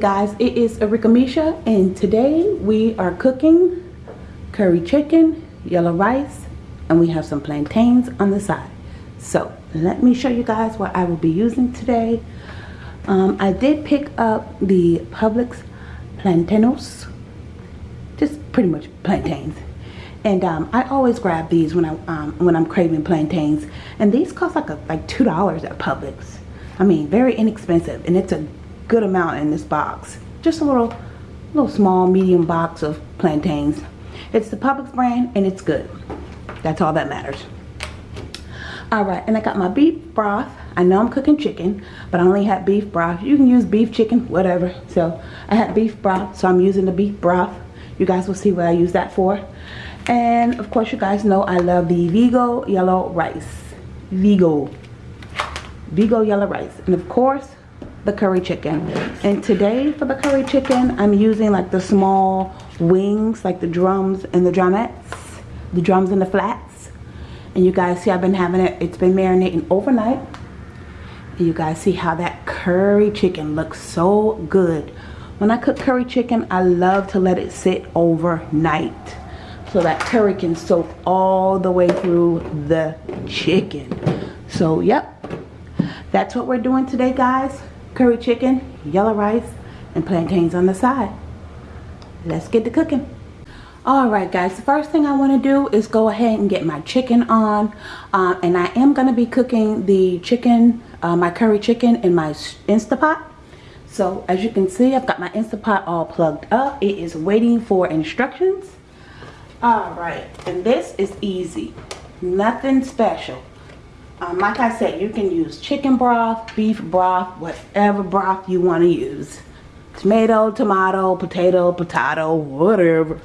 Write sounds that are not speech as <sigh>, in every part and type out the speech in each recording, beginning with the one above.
Guys, it is Arika Misha and today we are cooking curry chicken, yellow rice, and we have some plantains on the side. So let me show you guys what I will be using today. Um, I did pick up the Publix plantanos, just pretty much plantains. And um, I always grab these when I um, when I'm craving plantains, and these cost like a, like two dollars at Publix. I mean, very inexpensive, and it's a good amount in this box. Just a little, little small, medium box of plantains. It's the Publix brand and it's good. That's all that matters. Alright, and I got my beef broth. I know I'm cooking chicken, but I only had beef broth. You can use beef, chicken, whatever. So I had beef broth, so I'm using the beef broth. You guys will see what I use that for. And of course you guys know I love the Vigo yellow rice. Vigo. Vigo yellow rice. And of course, the curry chicken. And today for the curry chicken I'm using like the small wings like the drums and the drumettes the drums and the flats. And you guys see I've been having it it's been marinating overnight. And you guys see how that curry chicken looks so good. When I cook curry chicken I love to let it sit overnight so that curry can soak all the way through the chicken. So yep that's what we're doing today guys curry chicken, yellow rice, and plantains on the side. Let's get to cooking. Alright guys, the first thing I want to do is go ahead and get my chicken on. Uh, and I am going to be cooking the chicken, uh, my curry chicken in my Instapot. So as you can see, I've got my Instapot all plugged up. It is waiting for instructions. Alright, and this is easy. Nothing special. Um, like I said, you can use chicken broth, beef broth, whatever broth you want to use. Tomato, tomato, potato, potato, whatever.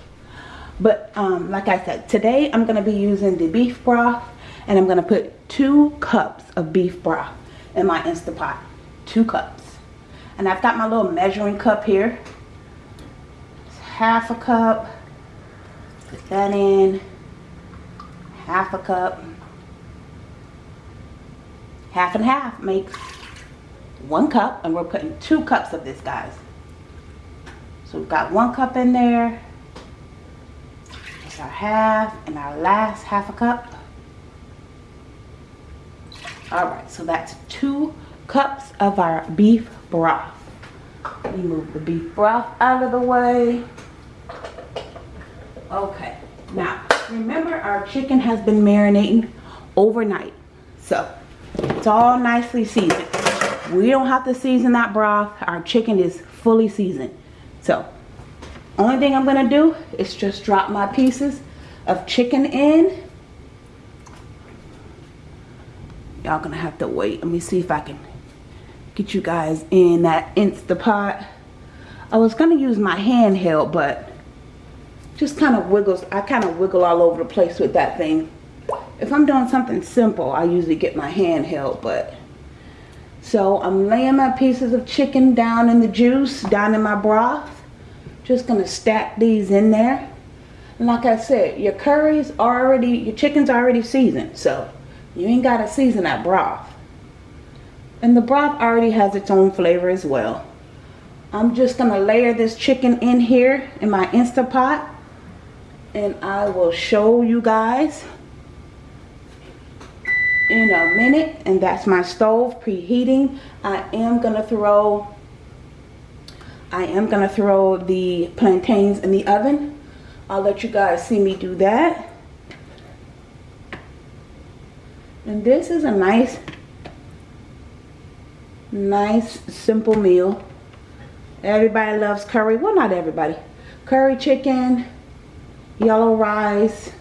But um, like I said, today I'm going to be using the beef broth and I'm going to put two cups of beef broth in my Instapot. Two cups. And I've got my little measuring cup here. It's half a cup. Put that in. Half a cup half and half. Makes one cup and we're putting two cups of this guys. So we've got one cup in there. It's our half and our last half a cup. All right so that's two cups of our beef broth. We move the beef broth out of the way. Okay now remember our chicken has been marinating overnight. So it's all nicely seasoned. We don't have to season that broth. Our chicken is fully seasoned. So, only thing I'm going to do is just drop my pieces of chicken in. Y'all going to have to wait. Let me see if I can get you guys in that Instapot. I was going to use my handheld, but just kind of wiggles. I kind of wiggle all over the place with that thing if I'm doing something simple, I usually get my handheld, but so I'm laying my pieces of chicken down in the juice, down in my broth. Just gonna stack these in there. And like I said, your curry's already, your chicken's already seasoned, so you ain't gotta season that broth. And the broth already has its own flavor as well. I'm just gonna layer this chicken in here in my Instapot and I will show you guys in a minute and that's my stove preheating. I am gonna throw I am gonna throw the plantains in the oven. I'll let you guys see me do that. And this is a nice nice simple meal. Everybody loves curry. Well not everybody. Curry chicken yellow rice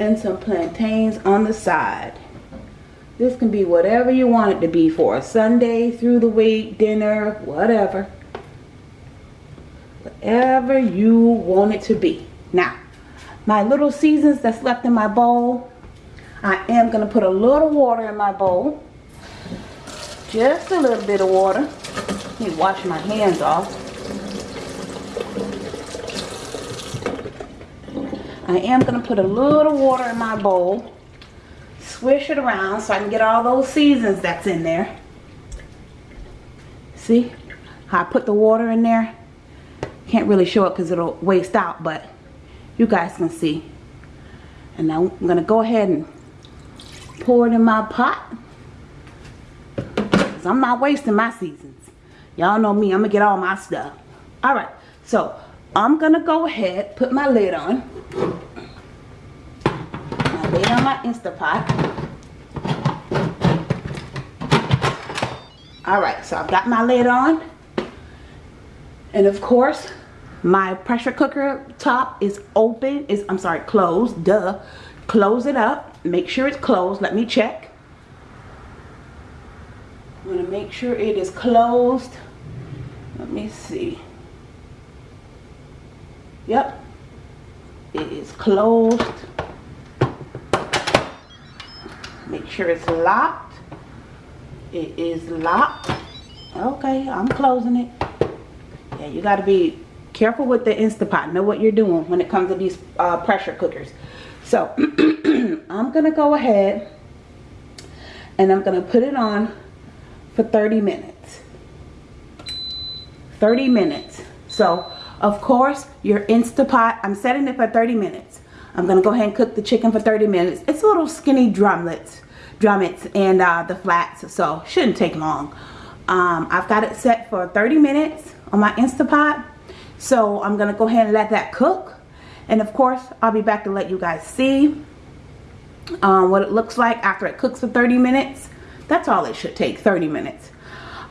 and some plantains on the side. This can be whatever you want it to be for a Sunday, through the week, dinner, whatever. Whatever you want it to be. Now, my little seasons that's left in my bowl, I am going to put a little water in my bowl. Just a little bit of water. Let me wash my hands off. I am going to put a little water in my bowl. Swish it around so I can get all those seasons that's in there. See? how I put the water in there. Can't really show it because it'll waste out, but you guys can see. And now I'm going to go ahead and pour it in my pot. Because I'm not wasting my seasons. Y'all know me, I'm going to get all my stuff. Alright, so I'm going to go ahead, put my lid on. Lid on my Instapot. Alright, so I've got my lid on. And of course, my pressure cooker top is open. Is I'm sorry, closed. Duh. Close it up. Make sure it's closed. Let me check. I'm to make sure it is closed. Let me see. Yep. It is closed. Make sure it's locked. It is locked. Okay, I'm closing it. Yeah, you got to be careful with the Instapot. Know what you're doing when it comes to these uh, pressure cookers. So, <clears throat> I'm going to go ahead and I'm going to put it on for 30 minutes. 30 minutes. So, of course, your Instapot, I'm setting it for 30 minutes. I'm going to go ahead and cook the chicken for 30 minutes. It's a little skinny drumlets drumettes and uh, the flats so shouldn't take long. Um, I've got it set for 30 minutes on my Instapot so I'm gonna go ahead and let that cook. And of course I'll be back to let you guys see um, what it looks like after it cooks for 30 minutes. That's all it should take 30 minutes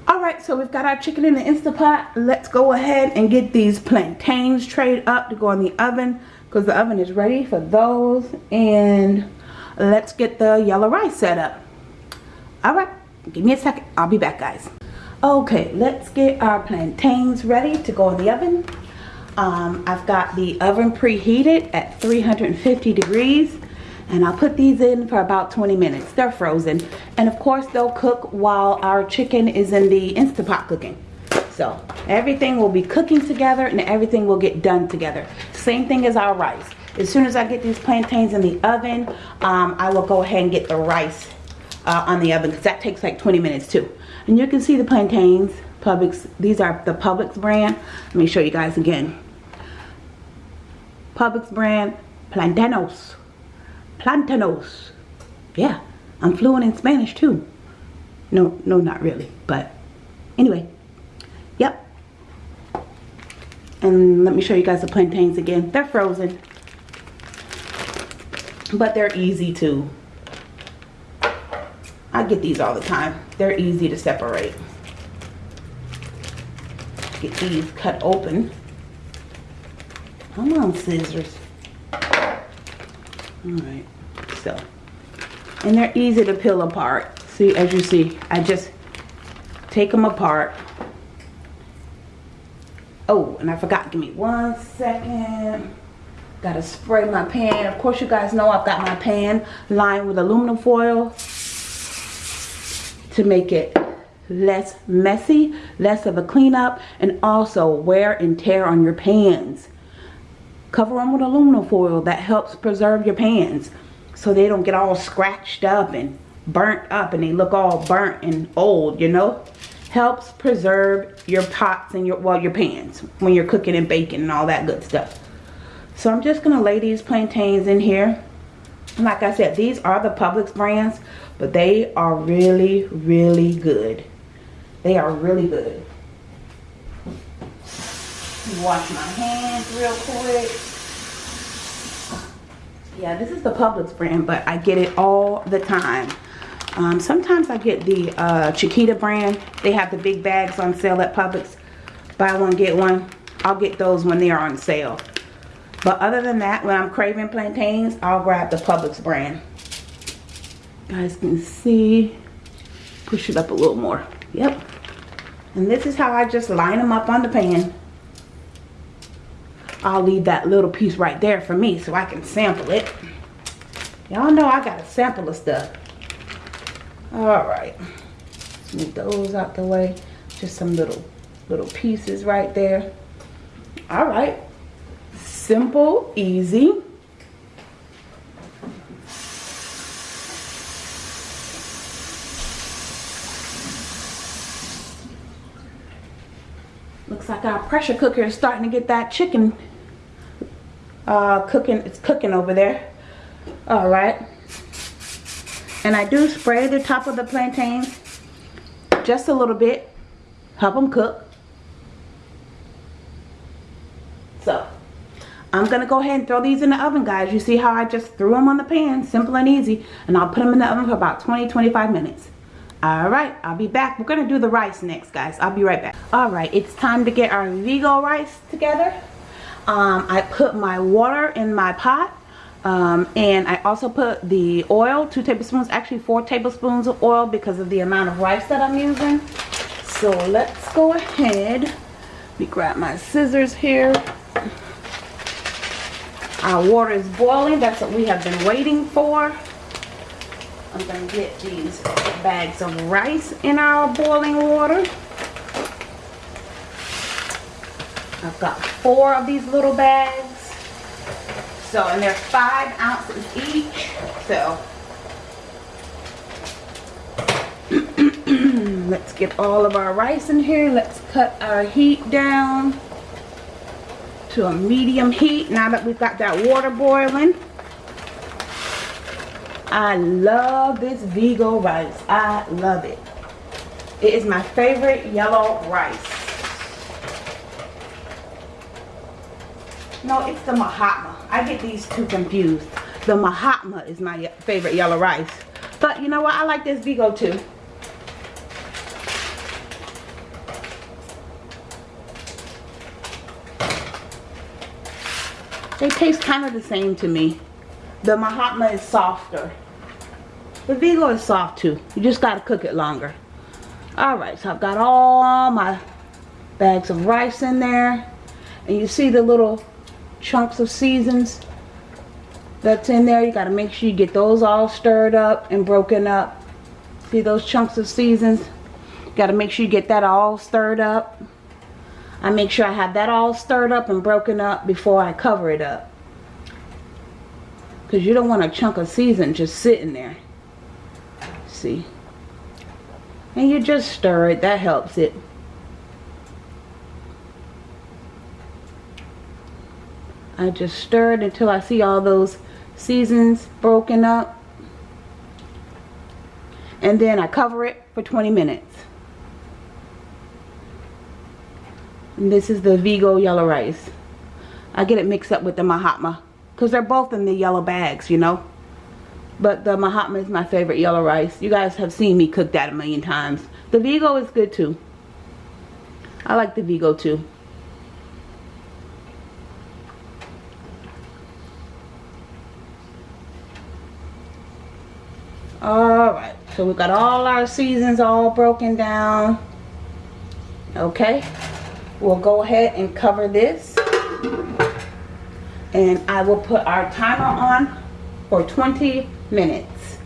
Alright, so we've got our chicken in the Instapot. Let's go ahead and get these plantains trayed up to go in the oven because the oven is ready for those. And let's get the yellow rice set up. All right, give me a second. I'll be back, guys. Okay, let's get our plantains ready to go in the oven. Um, I've got the oven preheated at 350 degrees and I'll put these in for about 20 minutes. They're frozen. And of course, they'll cook while our chicken is in the Instapot cooking. So everything will be cooking together and everything will get done together. Same thing as our rice. As soon as I get these plantains in the oven, um, I will go ahead and get the rice uh, on the oven because that takes like 20 minutes too. And you can see the plantains, Publix, these are the Publix brand. Let me show you guys again. Publix brand, Plantanos. Plantanos. Yeah, I'm fluent in Spanish too. No, no, not really, but anyway, yep. And let me show you guys the plantains again. They're frozen but they're easy to I get these all the time they're easy to separate get these cut open come on scissors all right so. And they're easy to peel apart. See as you see I just take them apart. Oh and I forgot. Give me one second. Gotta spray my pan. Of course, you guys know I've got my pan lined with aluminum foil to make it less messy, less of a cleanup, and also wear and tear on your pans. Cover them with aluminum foil. That helps preserve your pans so they don't get all scratched up and burnt up and they look all burnt and old, you know? Helps preserve your pots and your, well, your pans when you're cooking and baking and all that good stuff. So I'm just to lay these plantains in here. Like I said, these are the Publix brands, but they are really, really good. They are really good. Wash my hands real quick. Yeah, this is the Publix brand, but I get it all the time. Um, sometimes I get the uh, Chiquita brand. They have the big bags on sale at Publix. Buy one, get one. I'll get those when they are on sale. But other than that, when I'm craving plantains, I'll grab the Publix brand. You guys can see. Push it up a little more. Yep. And this is how I just line them up on the pan. I'll leave that little piece right there for me so I can sample it. Y'all know I got a sample of stuff. Alright. Move those out the way. Just some little little pieces right there. Alright simple, easy. Looks like our pressure cooker is starting to get that chicken uh, cooking. It's cooking over there. All right. And I do spray the top of the plantains just a little bit. Help them cook. So, I'm going to go ahead and throw these in the oven, guys. You see how I just threw them on the pan, simple and easy. And I'll put them in the oven for about 20-25 minutes. Alright, I'll be back. We're going to do the rice next, guys. I'll be right back. Alright, it's time to get our Vigo rice together. Um, I put my water in my pot. Um, and I also put the oil, two tablespoons, actually four tablespoons of oil because of the amount of rice that I'm using. So let's go ahead. Let me grab my scissors here. Our water is boiling. That's what we have been waiting for. I'm to get these bags of rice in our boiling water. I've got four of these little bags. So, and they're five ounces each. So, <clears throat> let's get all of our rice in here. Let's cut our heat down to a medium heat now that we've got that water boiling. I love this Vigo rice. I love it. It is my favorite yellow rice. No, it's the Mahatma. I get these two confused. The Mahatma is my favorite yellow rice. But you know what? I like this Vigo too. They taste kind of the same to me. The Mahatma is softer. The Vigo is soft too. You just got to cook it longer. Alright, so I've got all my bags of rice in there. And you see the little chunks of seasons that's in there. You got to make sure you get those all stirred up and broken up. See those chunks of seasons? Got to make sure you get that all stirred up. I make sure I have that all stirred up and broken up before I cover it up. Because you don't want a chunk of season just sitting there. See? And you just stir it. That helps it. I just stir it until I see all those seasons broken up. And then I cover it for 20 minutes. And this is the Vigo yellow rice. I get it mixed up with the Mahatma. Because they're both in the yellow bags, you know. But the Mahatma is my favorite yellow rice. You guys have seen me cook that a million times. The Vigo is good too. I like the Vigo too. Alright, so we've got all our seasons all broken down. Okay, we'll go ahead and cover this and I will put our timer on for 20 minutes.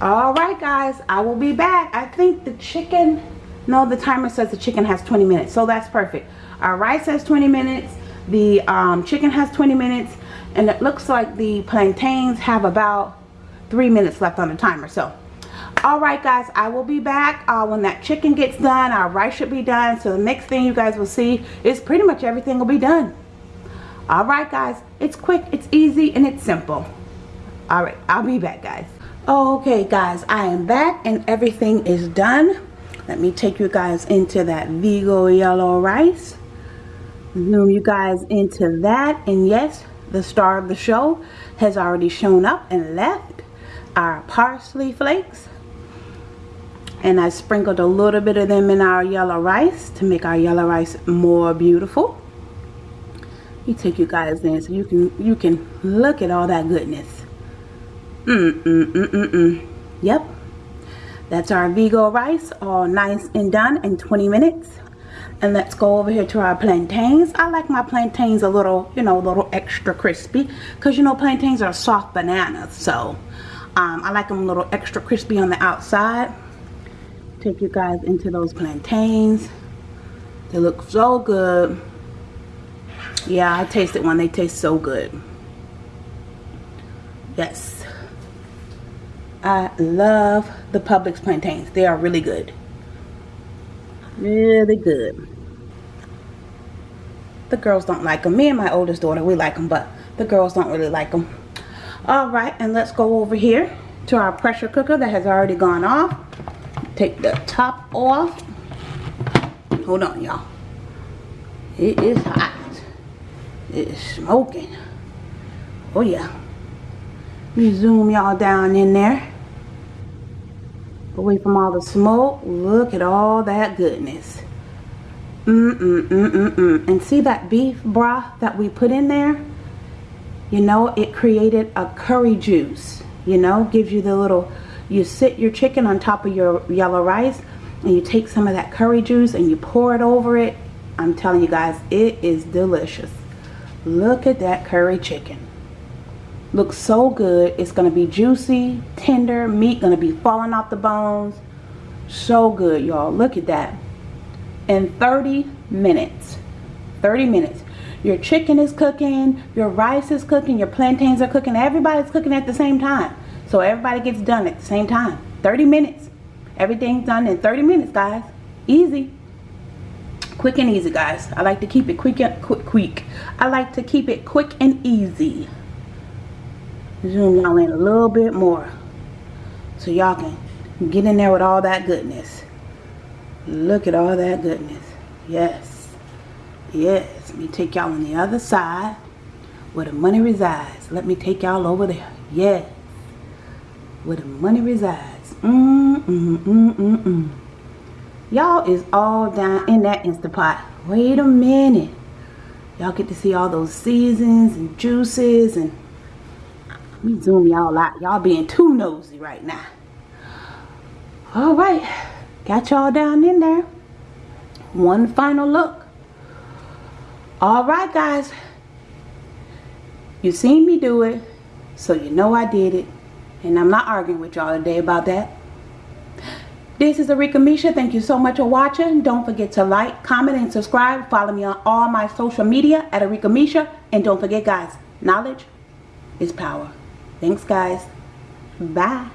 Alright guys, I will be back. I think the chicken, no the timer says the chicken has 20 minutes, so that's perfect. Our rice has 20 minutes, the um, chicken has 20 minutes, and it looks like the plantains have about 3 minutes left on the timer. So, alright guys, I will be back uh, when that chicken gets done. Our rice should be done. So the next thing you guys will see is pretty much everything will be done. Alright guys, it's quick, it's easy, and it's simple. Alright, I'll be back guys. Okay guys, I am back and everything is done. Let me take you guys into that Vigo yellow rice. Zoom you guys into that. And yes, the star of the show has already shown up and left. Our parsley flakes. And I sprinkled a little bit of them in our yellow rice to make our yellow rice more beautiful. Me take you guys in so you can you can look at all that goodness. Mm mm mm mm mm. Yep. That's our Vigo rice all nice and done in 20 minutes. And let's go over here to our plantains. I like my plantains a little you know a little extra crispy because you know plantains are soft bananas so um, I like them a little extra crispy on the outside take you guys into those plantains they look so good yeah, I tasted one. They taste so good. Yes. I love the Publix plantains. They are really good. Really good. The girls don't like them. Me and my oldest daughter, we like them, but the girls don't really like them. All right, and let's go over here to our pressure cooker that has already gone off. Take the top off. Hold on, y'all. It is hot. It is smoking. Oh, yeah. Let me zoom y'all down in there. Away from all the smoke. Look at all that goodness. Mm-mm, mm-mm, mm. And see that beef broth that we put in there? You know, it created a curry juice. You know, gives you the little, you sit your chicken on top of your yellow rice and you take some of that curry juice and you pour it over it. I'm telling you guys, it is delicious. Look at that curry chicken. Looks so good. It's going to be juicy, tender, meat going to be falling off the bones. So good, y'all. Look at that. In 30 minutes. 30 minutes. Your chicken is cooking, your rice is cooking, your plantains are cooking. Everybody's cooking at the same time. So everybody gets done at the same time. 30 minutes. Everything's done in 30 minutes, guys. Easy. Quick and easy, guys. I like to keep it quick and quick, quick. I like to keep it quick and easy. Zoom y'all in a little bit more. So y'all can get in there with all that goodness. Look at all that goodness. Yes. Yes. Let me take y'all on the other side where the money resides. Let me take y'all over there. Yes. Where the money resides. Mm, mm, mm, mm, mm. Y'all is all down in that Instapot. Wait a minute. Y'all get to see all those seasons and juices and let me zoom y'all out. Y'all being too nosy right now. All right. Got y'all down in there. One final look. All right, guys. You seen me do it, so you know I did it. And I'm not arguing with y'all today about that. This is Arika Misha. Thank you so much for watching. Don't forget to like, comment, and subscribe. Follow me on all my social media at Arika Misha. And don't forget, guys, knowledge is power. Thanks, guys. Bye.